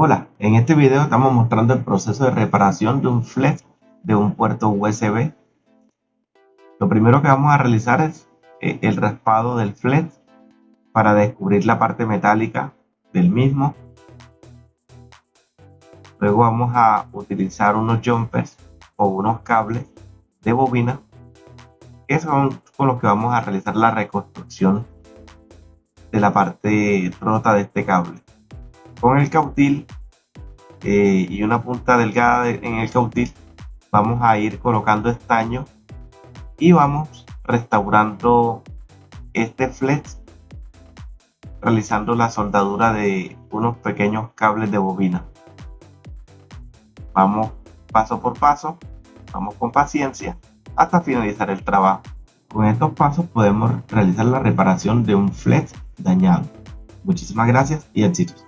Hola, en este video estamos mostrando el proceso de reparación de un flex de un puerto USB. Lo primero que vamos a realizar es eh, el raspado del flex para descubrir la parte metálica del mismo. Luego vamos a utilizar unos jumpers o unos cables de bobina que son con los que vamos a realizar la reconstrucción de la parte rota de este cable con el cautil eh, y una punta delgada en el cautil vamos a ir colocando estaño y vamos restaurando este flex realizando la soldadura de unos pequeños cables de bobina. Vamos paso por paso vamos con paciencia hasta finalizar el trabajo. Con estos pasos podemos realizar la reparación de un flex dañado. Muchísimas gracias y éxitos